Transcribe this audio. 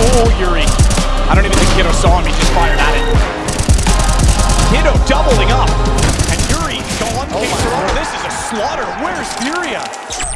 Oh, Yuri. I don't even think Kiddo saw him. He just fired at it. Kiddo doubling up. And Yuri gone. Oh This is a slaughter. Where's Furia?